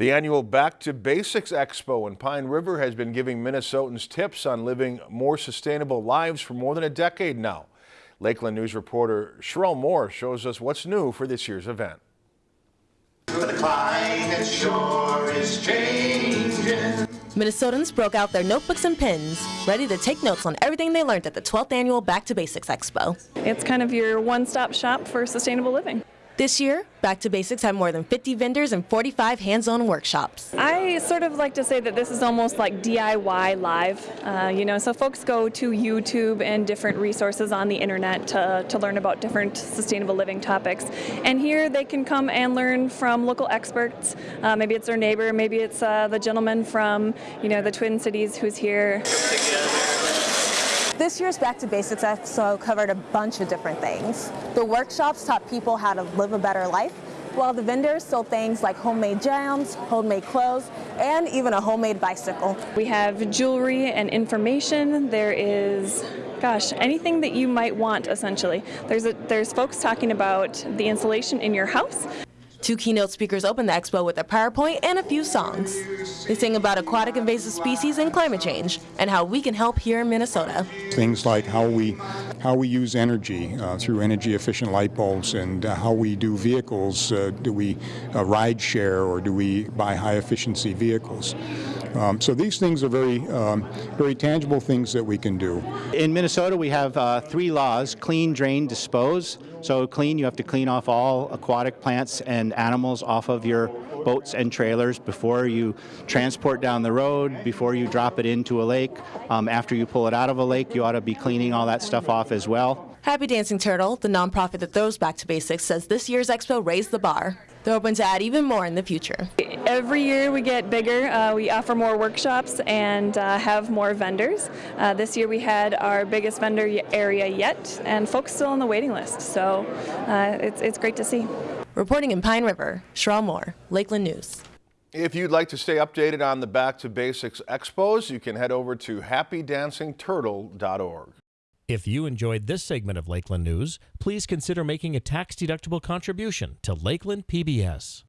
The annual Back to Basics Expo in Pine River has been giving Minnesotans tips on living more sustainable lives for more than a decade now. Lakeland News reporter Sherelle Moore shows us what's new for this year's event. The climate sure is changing. Minnesotans broke out their notebooks and pens, ready to take notes on everything they learned at the 12th annual Back to Basics Expo. It's kind of your one-stop shop for sustainable living. This year, Back to Basics had more than 50 vendors and 45 hands-on workshops. I sort of like to say that this is almost like DIY live, uh, you know, so folks go to YouTube and different resources on the internet to, to learn about different sustainable living topics. And here they can come and learn from local experts. Uh, maybe it's their neighbor, maybe it's uh, the gentleman from, you know, the Twin Cities who's here. This year's Back to Basics Expo covered a bunch of different things. The workshops taught people how to live a better life, while the vendors sold things like homemade jams, homemade clothes, and even a homemade bicycle. We have jewelry and information. There is gosh, anything that you might want essentially. There's a, there's folks talking about the insulation in your house. Two keynote speakers opened the expo with a PowerPoint and a few songs. They sing about aquatic invasive species and climate change and how we can help here in Minnesota. Things like how we how we use energy uh, through energy efficient light bulbs and uh, how we do vehicles. Uh, do we uh, ride share or do we buy high efficiency vehicles? Um, so these things are very, um, very tangible things that we can do. In Minnesota, we have uh, three laws: clean, drain, dispose. So clean, you have to clean off all aquatic plants and animals off of your boats and trailers before you transport down the road, before you drop it into a lake. Um, after you pull it out of a lake, you ought to be cleaning all that stuff off as well. Happy Dancing Turtle, the nonprofit that throws back to basics, says this year's expo raised the bar. They're hoping to add even more in the future. Every year we get bigger. Uh, we offer more workshops and uh, have more vendors. Uh, this year we had our biggest vendor area yet, and folks still on the waiting list. So uh, it's, it's great to see. Reporting in Pine River, Sherelle Moore, Lakeland News. If you'd like to stay updated on the Back to Basics Expos, you can head over to happydancingturtle.org. If you enjoyed this segment of Lakeland News, please consider making a tax-deductible contribution to Lakeland PBS.